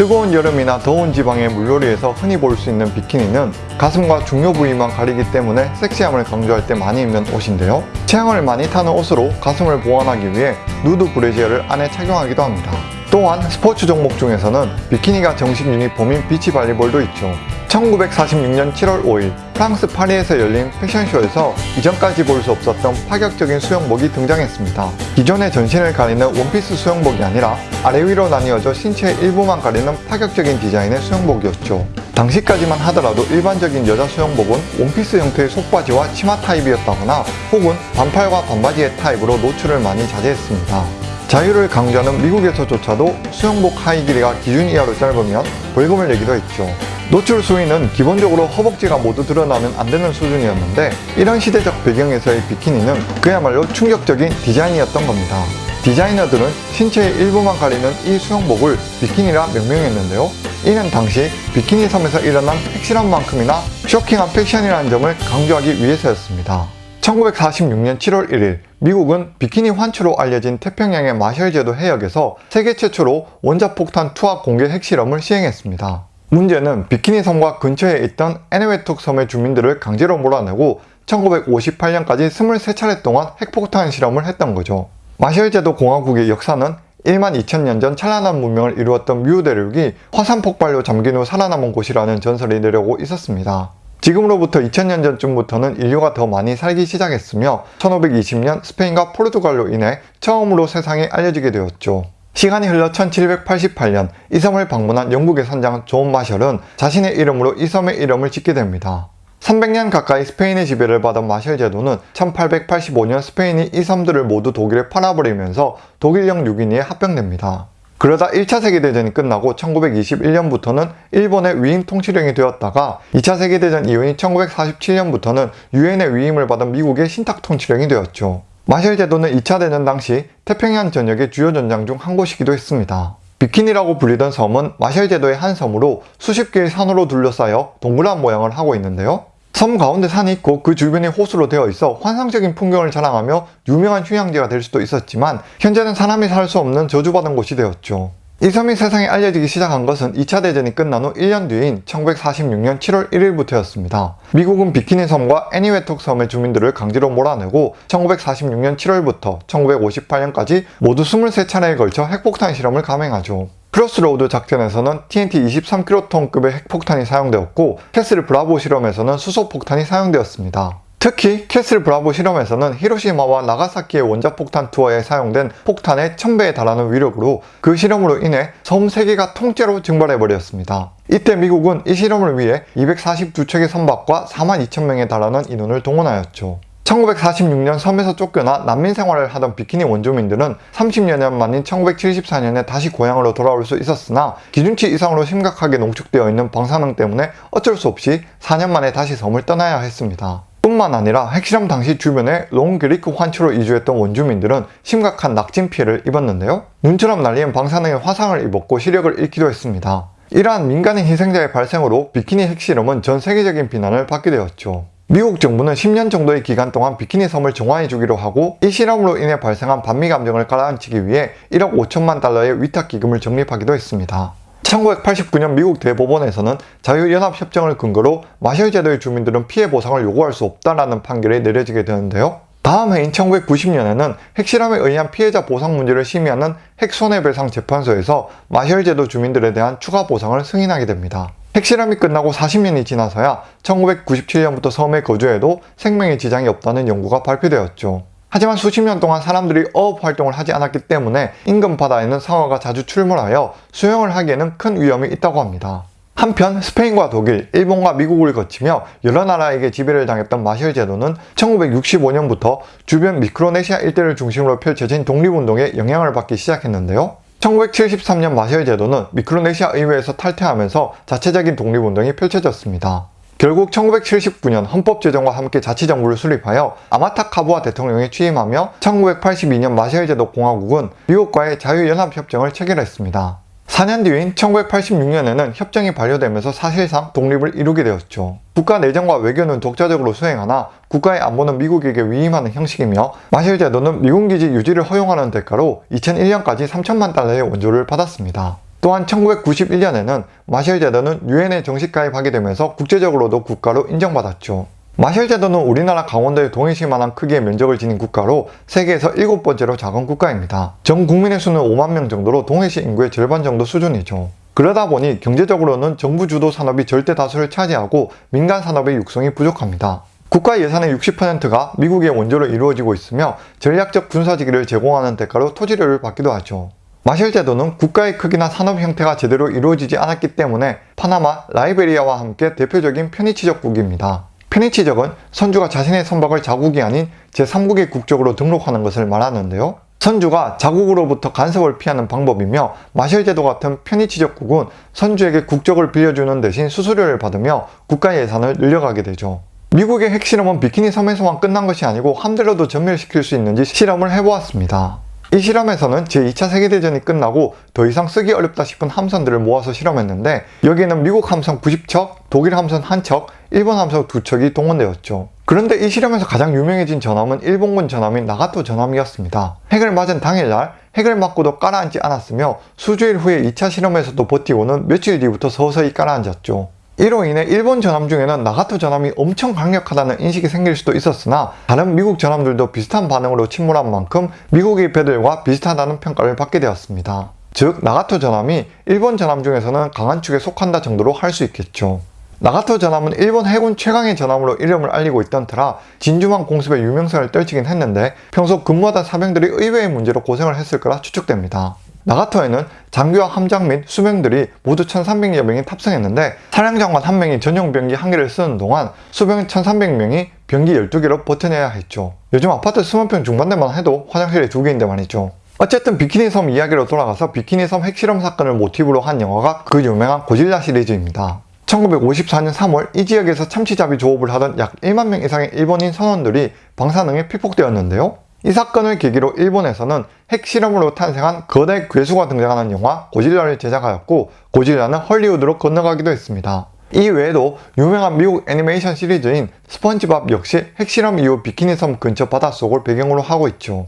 뜨거운 여름이나 더운 지방의 물놀이에서 흔히 볼 수 있는 비키니는 가슴과 중요 부위만 가리기 때문에 섹시함을 강조할 때 많이 입는 옷인데요. 체형을 많이 타는 옷으로 가슴을 보완하기 위해 누드 브래지어를 안에 착용하기도 합니다. 또한 스포츠 종목 중에서는 비키니가 정식 유니폼인 비치 발리볼도 있죠. 1946년 7월 5일 프랑스 파리에서 열린 패션쇼에서 이전까지 볼 수 없었던 파격적인 수영복이 등장했습니다. 기존의 전신을 가리는 원피스 수영복이 아니라 아래 위로 나뉘어져 신체의 일부만 가리는 파격적인 디자인의 수영복이었죠. 당시까지만 하더라도 일반적인 여자 수영복은 원피스 형태의 속바지와 치마 타입이었다거나 혹은 반팔과 반바지의 타입으로 노출을 많이 자제했습니다. 자유를 강조하는 미국에서조차도 수영복 하의 길이가 기준 이하로 짧으면 벌금을 내기도 했죠. 노출 수위는 기본적으로 허벅지가 모두 드러나면 안 되는 수준이었는데 이런 시대적 배경에서의 비키니는 그야말로 충격적인 디자인이었던 겁니다. 디자이너들은 신체의 일부만 가리는 이 수영복을 비키니라 명명했는데요. 이는 당시 비키니 섬에서 일어난 핵실험 만큼이나 쇼킹한 패션이라는 점을 강조하기 위해서였습니다. 1946년 7월 1일 미국은 비키니 환추로 알려진 태평양의 마셜제도 해역에서 세계 최초로 원자폭탄 투하 공개 핵실험을 시행했습니다. 문제는 비키니 섬과 근처에 있던 에네웨톡 섬의 주민들을 강제로 몰아내고 1958년까지 23차례 동안 핵폭탄 실험을 했던 거죠. 마셜제도 공화국의 역사는 1만 2천년 전 찬란한 문명을 이루었던 뮤 대륙이 화산 폭발로 잠긴 후 살아남은 곳이라는 전설이 내려오고 있었습니다. 지금으로부터 2000년 전쯤부터는 인류가 더 많이 살기 시작했으며 1520년 스페인과 포르투갈로 인해 처음으로 세상에 알려지게 되었죠. 시간이 흘러 1788년 이 섬을 방문한 영국의 선장 존 마셜은 자신의 이름으로 이 섬의 이름을 짓게 됩니다. 300년 가까이 스페인의 지배를 받은 마셜 제도는 1885년 스페인이 이 섬들을 모두 독일에 팔아버리면서 독일령 6인위에 합병됩니다. 그러다 1차 세계대전이 끝나고 1921년부터는 일본의 위임 통치령이 되었다가 2차 세계대전 이후인 1947년부터는 유엔의 위임을 받은 미국의 신탁 통치령이 되었죠. 마셜 제도는 2차 대전 당시 태평양 전역의 주요 전장 중 한 곳이기도 했습니다. 비키니라고 불리던 섬은 마셜 제도의 한 섬으로 수십 개의 산으로 둘러싸여 동그란 모양을 하고 있는데요. 섬 가운데 산이 있고 그 주변이 호수로 되어 있어 환상적인 풍경을 자랑하며 유명한 휴양지가 될 수도 있었지만 현재는 사람이 살 수 없는 저주받은 곳이 되었죠. 이 섬이 세상에 알려지기 시작한 것은 2차 대전이 끝난 후 1년 뒤인 1946년 7월 1일부터였습니다. 미국은 비키니 섬과 에니웨톡 섬의 주민들을 강제로 몰아내고 1946년 7월부터 1958년까지 모두 23차례에 걸쳐 핵폭탄 실험을 감행하죠. 크로스로우드 작전에서는 TNT 23킬로톤급의 핵폭탄이 사용되었고 캐슬 브라보 실험에서는 수소폭탄이 사용되었습니다. 특히 캐슬 브라보 실험에서는 히로시마와 나가사키의 원자폭탄 투하에 사용된 폭탄의 1000배에 달하는 위력으로 그 실험으로 인해 섬 3개가 통째로 증발해버렸습니다. 이때 미국은 이 실험을 위해 242척의 선박과 4만 2천명에 달하는 인원을 동원하였죠. 1946년 섬에서 쫓겨나 난민 생활을 하던 비키니 원주민들은 30여 년 만인 1974년에 다시 고향으로 돌아올 수 있었으나 기준치 이상으로 심각하게 농축되어 있는 방사능 때문에 어쩔 수 없이 4년 만에 다시 섬을 떠나야 했습니다. 뿐만 아니라 핵실험 당시 주변에 롱게리크 환초로 이주했던 원주민들은 심각한 낙진 피해를 입었는데요. 눈처럼 날리는 방사능의 화상을 입었고 시력을 잃기도 했습니다. 이러한 민간인 희생자의 발생으로 비키니 핵실험은 전 세계적인 비난을 받게 되었죠. 미국 정부는 10년 정도의 기간 동안 비키니 섬을 정화해 주기로 하고 이 실험으로 인해 발생한 반미 감정을 가라앉히기 위해 1억 5천만 달러의 위탁 기금을 적립하기도 했습니다. 1989년 미국 대법원에서는 자유연합협정을 근거로 마셜 제도의 주민들은 피해 보상을 요구할 수 없다라는 판결이 내려지게 되는데요. 다음 해인 1990년에는 핵실험에 의한 피해자 보상 문제를 심의하는 핵손해배상 재판소에서 마셜 제도 주민들에 대한 추가 보상을 승인하게 됩니다. 핵실험이 끝나고 40년이 지나서야 1997년부터 섬에 거주해도 생명에 지장이 없다는 연구가 발표되었죠. 하지만 수십 년 동안 사람들이 어업 활동을 하지 않았기 때문에 인근 바다에는 상어가 자주 출몰하여 수영을 하기에는 큰 위험이 있다고 합니다. 한편 스페인과 독일, 일본과 미국을 거치며 여러 나라에게 지배를 당했던 마셜 제도는 1965년부터 주변 미크로네시아 일대를 중심으로 펼쳐진 독립운동에 영향을 받기 시작했는데요. 1973년 마셜 제도는 미크로네시아 의회에서 탈퇴하면서 자체적인 독립운동이 펼쳐졌습니다. 결국 1979년 헌법 제정과 함께 자치정부를 수립하여 아마타 카부아 대통령이 취임하며 1982년 마셜 제도 공화국은 미국과의 자유연합협정을 체결했습니다. 4년 뒤인 1986년에는 협정이 발효되면서 사실상 독립을 이루게 되었죠. 국가 내정과 외교는 독자적으로 수행하나 국가의 안보는 미국에게 위임하는 형식이며 마실 제도는 미군 기지 유지를 허용하는 대가로 2001년까지 3천만 달러의 원조를 받았습니다. 또한 1991년에는 마셜 제도는 유엔에 정식 가입하게 되면서 국제적으로도 국가로 인정받았죠. 마셜 제도는 우리나라 강원도의 동해시만한 크기의 면적을 지닌 국가로 세계에서 일곱 번째로 작은 국가입니다. 전 국민의 수는 5만 명 정도로 동해시 인구의 절반 정도 수준이죠. 그러다 보니 경제적으로는 정부 주도 산업이 절대 다수를 차지하고 민간 산업의 육성이 부족합니다. 국가 예산의 60%가 미국의 원조로 이루어지고 있으며 전략적 군사지기를 제공하는 대가로 토지료를 받기도 하죠. 마셜 제도는 국가의 크기나 산업 형태가 제대로 이루어지지 않았기 때문에 파나마, 라이베리아와 함께 대표적인 편의치적국입니다. 편의치적은 선주가 자신의 선박을 자국이 아닌 제3국의 국적으로 등록하는 것을 말하는데요. 선주가 자국으로부터 간섭을 피하는 방법이며 마셜 제도 같은 편의치적국은 선주에게 국적을 빌려주는 대신 수수료를 받으며 국가 예산을 늘려가게 되죠. 미국의 핵실험은 비키니 섬에서만 끝난 것이 아니고 함대로도 전멸시킬 수 있는지 실험을 해보았습니다. 이 실험에서는 제2차 세계대전이 끝나고 더 이상 쓰기 어렵다 싶은 함선들을 모아서 실험했는데 여기에는 미국 함선 90척, 독일 함선 1척, 일본 함선 2척이 동원되었죠. 그런데 이 실험에서 가장 유명해진 전함은 일본군 전함인 나가토 전함이었습니다. 핵을 맞은 당일날 핵을 맞고도 깔아앉지 않았으며 수주일 후에 2차 실험에서도 버티고는 며칠 뒤부터 서서히 깔아앉았죠. 이로 인해 일본 전함 중에는 나가토 전함이 엄청 강력하다는 인식이 생길 수도 있었으나 다른 미국 전함들도 비슷한 반응으로 침몰한 만큼 미국의 배들과 비슷하다는 평가를 받게 되었습니다. 즉 나가토 전함이 일본 전함 중에서는 강한 축에 속한다 정도로 할 수 있겠죠. 나가토 전함은 일본 해군 최강의 전함으로 이름을 알리고 있던 터라 진주만 공습의 유명세를 떨치긴 했는데 평소 근무하던 사병들이 의외의 문제로 고생을 했을 거라 추측됩니다. 나가토에는 장교와 함장 및 수병들이 모두 1300여 명이 탑승했는데 사령장관 한 명이 전용 병기 한 개를 쓰는 동안 수병 1300명이 병기 12개로 버텨내야 했죠. 요즘 아파트 20평 중반대만 해도 화장실이 두 개인데 말이죠. 어쨌든 비키니 섬 이야기로 돌아가서 비키니 섬 핵실험 사건을 모티브로 한 영화가 그 유명한 고질라 시리즈입니다. 1954년 3월 이 지역에서 참치잡이 조업을 하던 약 1만 명 이상의 일본인 선원들이 방사능에 피폭되었는데요. 이 사건을 계기로 일본에서는 핵실험으로 탄생한 거대 괴수가 등장하는 영화 고질라를 제작하였고 고질라는 헐리우드로 건너가기도 했습니다. 이 외에도 유명한 미국 애니메이션 시리즈인 스펀지밥 역시 핵실험 이후 비키니 섬 근처 바닷속을 배경으로 하고 있죠.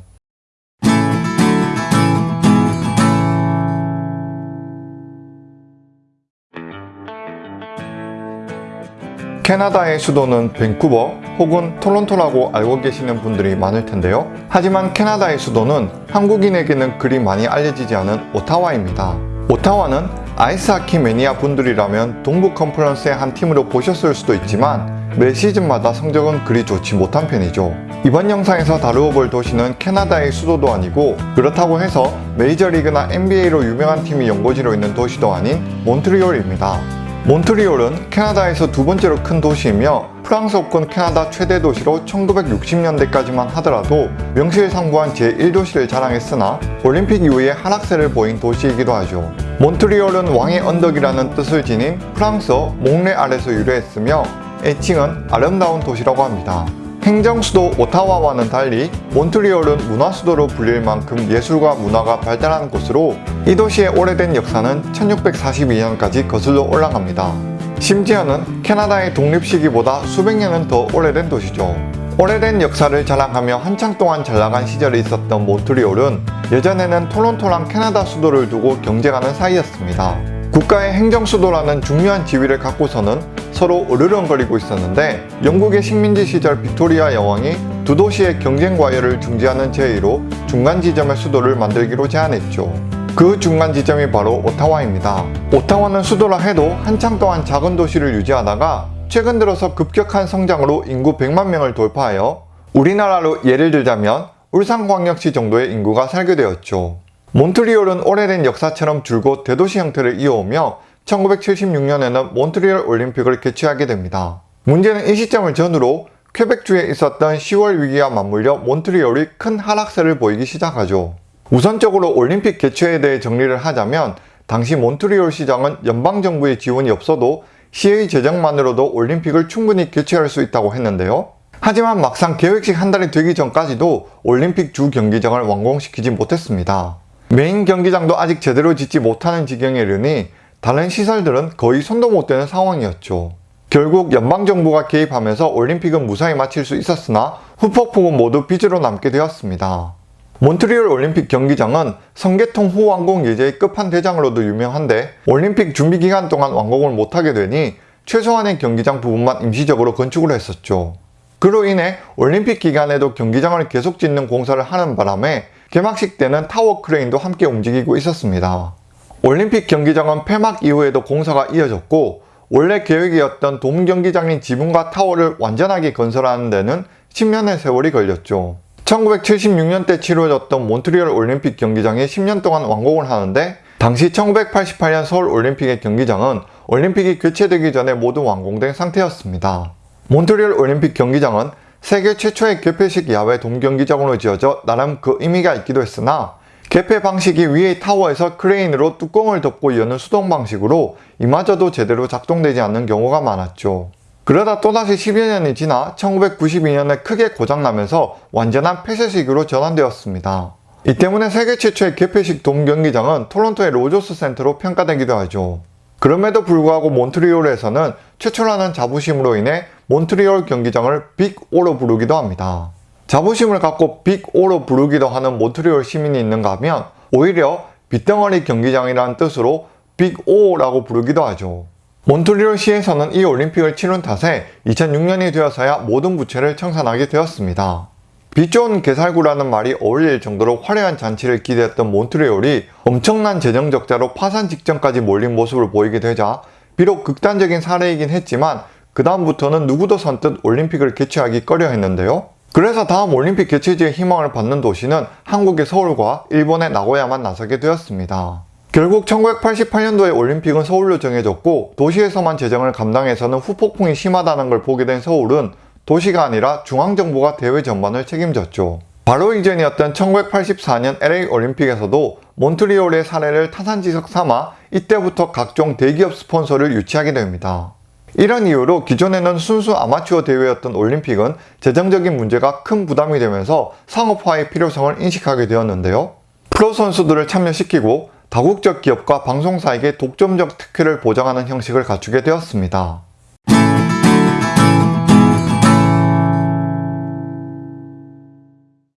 캐나다의 수도는 밴쿠버 혹은 토론토라고 알고 계시는 분들이 많을 텐데요. 하지만 캐나다의 수도는 한국인에게는 그리 많이 알려지지 않은 오타와입니다. 오타와는 아이스하키 매니아 분들이라면 동부 컨퍼런스의 한 팀으로 보셨을 수도 있지만 매 시즌마다 성적은 그리 좋지 못한 편이죠. 이번 영상에서 다루어 볼 도시는 캐나다의 수도도 아니고 그렇다고 해서 메이저리그나 NBA로 유명한 팀이 연고지로 있는 도시도 아닌 몬트리올입니다. 몬트리올은 캐나다에서 두 번째로 큰 도시이며 프랑스어권 캐나다 최대 도시로 1960년대까지만 하더라도 명실상부한 제1도시를 자랑했으나 올림픽 이후에 하락세를 보인 도시이기도 하죠. 몬트리올은 왕의 언덕이라는 뜻을 지닌 프랑스어 몽레 아래서 유래했으며 애칭은 아름다운 도시라고 합니다. 행정수도 오타와와는 달리 몬트리올은 문화수도로 불릴 만큼 예술과 문화가 발달한 곳으로 이 도시의 오래된 역사는 1642년까지 거슬러 올라갑니다. 심지어는 캐나다의 독립 시기보다 수백 년은 더 오래된 도시죠. 오래된 역사를 자랑하며 한창 동안 잘나간 시절이 있었던 몬트리올은 예전에는 토론토랑 캐나다 수도를 두고 경쟁하는 사이였습니다. 국가의 행정수도라는 중요한 지위를 갖고서는 서로 으르렁거리고 있었는데 영국의 식민지 시절 빅토리아 여왕이 두 도시의 경쟁 과열을 중지하는 제의로 중간 지점의 수도를 만들기로 제안했죠. 그 중간 지점이 바로 오타와입니다. 오타와는 수도라 해도 한창 동안 작은 도시를 유지하다가 최근 들어서 급격한 성장으로 인구 100만 명을 돌파하여 우리나라로 예를 들자면 울산광역시 정도의 인구가 살게 되었죠. 몬트리올은 오래된 역사처럼 줄곧 대도시 형태를 이어오며 1976년에는 몬트리올 올림픽을 개최하게 됩니다. 문제는 이 시점을 전후로 퀘벡주에 있었던 10월 위기와 맞물려 몬트리올이 큰 하락세를 보이기 시작하죠. 우선적으로 올림픽 개최에 대해 정리를 하자면 당시 몬트리올 시장은 연방정부의 지원이 없어도 시의 재정만으로도 올림픽을 충분히 개최할 수 있다고 했는데요. 하지만 막상 계획식 한 달이 되기 전까지도 올림픽 주 경기장을 완공시키지 못했습니다. 메인 경기장도 아직 제대로 짓지 못하는 지경에 이르니 다른 시설들은 거의 손도 못 대는 상황이었죠. 결국 연방정부가 개입하면서 올림픽은 무사히 마칠 수 있었으나 후폭풍은 모두 빚으로 남게 되었습니다. 몬트리올 올림픽 경기장은 성계통 후 완공 예제의 끝판대장으로도 유명한데 올림픽 준비 기간 동안 완공을 못하게 되니 최소한의 경기장 부분만 임시적으로 건축을 했었죠. 그로 인해 올림픽 기간에도 경기장을 계속 짓는 공사를 하는 바람에 개막식 때는 타워 크레인도 함께 움직이고 있었습니다. 올림픽 경기장은 폐막 이후에도 공사가 이어졌고 원래 계획이었던 돔 경기장인 지붕과 타워를 완전하게 건설하는 데는 10년의 세월이 걸렸죠. 1976년 때 치러졌던 몬트리올 올림픽 경기장이 10년 동안 완공을 하는데 당시 1988년 서울 올림픽의 경기장은 올림픽이 개최되기 전에 모두 완공된 상태였습니다. 몬트리올 올림픽 경기장은 세계 최초의 개폐식 야외 돔경기장으로 지어져 나름 그 의미가 있기도 했으나 개폐 방식이 위의 타워에서 크레인으로 뚜껑을 덮고 여는 수동 방식으로 이마저도 제대로 작동되지 않는 경우가 많았죠. 그러다 또다시 10여 년이 지나 1992년에 크게 고장나면서 완전한 폐쇄식으로 전환되었습니다. 이 때문에 세계 최초의 개폐식 돔 경기장은 토론토의 로저스 센터로 평가되기도 하죠. 그럼에도 불구하고 몬트리올에서는 최초라는 자부심으로 인해 몬트리올 경기장을 빅오로 부르기도 합니다. 자부심을 갖고 빅오로 부르기도 하는 몬트리올 시민이 있는가 하면 오히려 빗덩어리 경기장이라는 뜻으로 빅오라고 부르기도 하죠. 몬트리올 시에서는 이 올림픽을 치른 탓에 2006년이 되어서야 모든 부채를 청산하게 되었습니다. 빛 좋은 개살구라는 말이 어울릴 정도로 화려한 잔치를 기대했던 몬트리올이 엄청난 재정 적자로 파산 직전까지 몰린 모습을 보이게 되자 비록 극단적인 사례이긴 했지만 그 다음부터는 누구도 선뜻 올림픽을 개최하기 꺼려 했는데요. 그래서 다음 올림픽 개최지의 희망을 받는 도시는 한국의 서울과 일본의 나고야만 나서게 되었습니다. 결국 1988년도에 올림픽은 서울로 정해졌고 도시에서만 재정을 감당해서는 후폭풍이 심하다는 걸 보게 된 서울은 도시가 아니라 중앙정부가 대회 전반을 책임졌죠. 바로 이전이었던 1984년 LA 올림픽에서도 몬트리올의 사례를 타산지석 삼아 이때부터 각종 대기업 스폰서를 유치하게 됩니다. 이런 이유로 기존에는 순수 아마추어 대회였던 올림픽은 재정적인 문제가 큰 부담이 되면서 상업화의 필요성을 인식하게 되었는데요. 프로 선수들을 참여시키고 다국적 기업과 방송사에게 독점적 특혜를 보장하는 형식을 갖추게 되었습니다.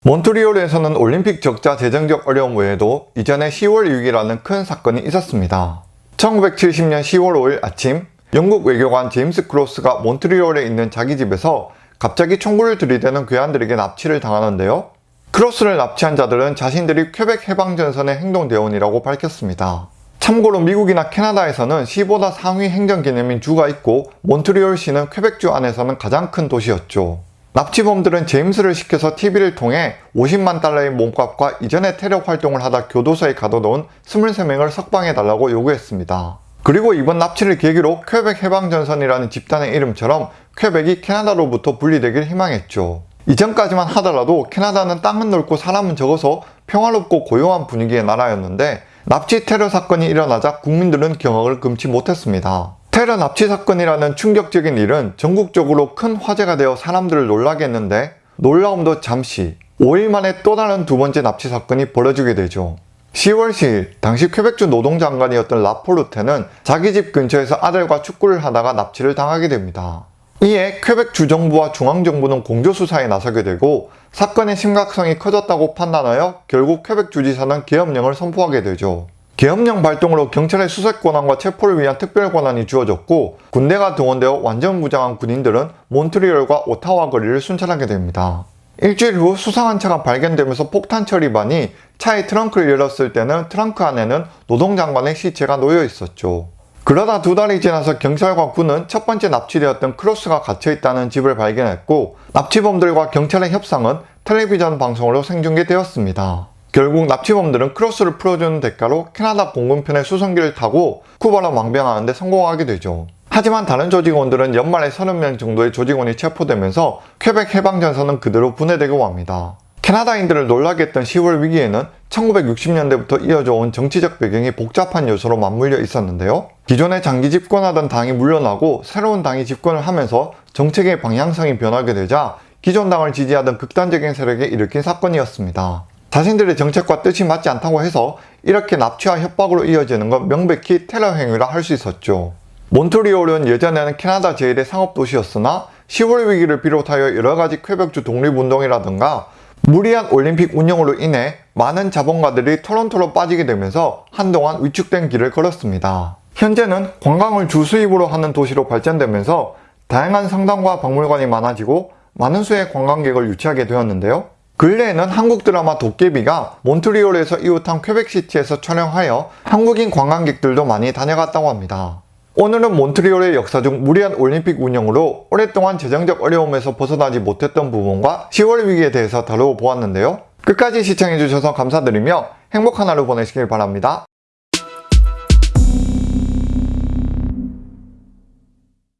몬트리올에서는 올림픽 적자 재정적 어려움 외에도 이전에 10월 6일이라는 큰 사건이 있었습니다. 1970년 10월 5일 아침 영국 외교관 제임스 크로스가 몬트리올에 있는 자기 집에서 갑자기 총구를 들이대는 괴한들에게 납치를 당하는데요. 크로스를 납치한 자들은 자신들이 퀘벡 해방전선의 행동대원이라고 밝혔습니다. 참고로 미국이나 캐나다에서는 시보다 상위 행정 개념인 주가 있고 몬트리올시는 퀘벡주 안에서는 가장 큰 도시였죠. 납치범들은 제임스를 시켜서 TV를 통해 50만 달러의 몸값과 이전에 테러 활동을 하다 교도소에 가둬놓은 23명을 석방해달라고 요구했습니다. 그리고 이번 납치를 계기로 퀘벡 해방전선이라는 집단의 이름처럼 퀘벡이 캐나다로부터 분리되길 희망했죠. 이전까지만 하더라도 캐나다는 땅은 넓고 사람은 적어서 평화롭고 고요한 분위기의 나라였는데 납치 테러 사건이 일어나자 국민들은 경악을 금치 못했습니다. 테러 납치 사건이라는 충격적인 일은 전국적으로 큰 화제가 되어 사람들을 놀라게 했는데 놀라움도 잠시 5일 만에 또 다른 두 번째 납치 사건이 벌어지게 되죠. 10월 10일 당시 퀘벡주 노동장관이었던 라폴루테는 자기 집 근처에서 아들과 축구를 하다가 납치를 당하게 됩니다. 이에 퀘벡 주정부와 중앙정부는 공조수사에 나서게 되고 사건의 심각성이 커졌다고 판단하여 결국 퀘벡 주지사는 계엄령을 선포하게 되죠. 계엄령 발동으로 경찰의 수색 권한과 체포를 위한 특별 권한이 주어졌고 군대가 동원되어 완전 무장한 군인들은 몬트리올과 오타와 거리를 순찰하게 됩니다. 일주일 후 수상한 차가 발견되면서 폭탄 처리반이 차의 트렁크를 열었을 때는 트렁크 안에는 노동장관의 시체가 놓여 있었죠. 그러다 두 달이 지나서 경찰과 군은 첫 번째 납치되었던 크로스가 갇혀있다는 집을 발견했고 납치범들과 경찰의 협상은 텔레비전 방송으로 생중계되었습니다. 결국 납치범들은 크로스를 풀어주는 대가로 캐나다 공군편의 수송기를 타고 쿠바로 망병하는데 성공하게 되죠. 하지만 다른 조직원들은 연말에 30명 정도의 조직원이 체포되면서 퀘벡 해방전선은 그대로 분해되고 맙니다. 캐나다인들을 놀라게 했던 10월 위기에는 1960년대부터 이어져 온 정치적 배경이 복잡한 요소로 맞물려 있었는데요. 기존에 장기 집권하던 당이 물러나고 새로운 당이 집권을 하면서 정책의 방향성이 변하게 되자 기존 당을 지지하던 극단적인 세력이 일으킨 사건이었습니다. 자신들의 정책과 뜻이 맞지 않다고 해서 이렇게 납치와 협박으로 이어지는 건 명백히 테러 행위라 할 수 있었죠. 몬트리올은 예전에는 캐나다 제1의 상업도시였으나 10월 위기를 비롯하여 여러가지 퀘벡주 독립운동이라든가 무리한 올림픽 운영으로 인해 많은 자본가들이 토론토로 빠지게 되면서 한동안 위축된 길을 걸었습니다. 현재는 관광을 주 수입으로 하는 도시로 발전되면서 다양한 성당과 박물관이 많아지고 많은 수의 관광객을 유치하게 되었는데요. 근래에는 한국 드라마 도깨비가 몬트리올에서 이웃한 퀘벡시티에서 촬영하여 한국인 관광객들도 많이 다녀갔다고 합니다. 오늘은 몬트리올의 역사 중 무리한 올림픽 운영으로 오랫동안 재정적 어려움에서 벗어나지 못했던 부분과 10월 위기에 대해서 다루어 보았는데요. 끝까지 시청해주셔서 감사드리며 행복한 하루 보내시길 바랍니다.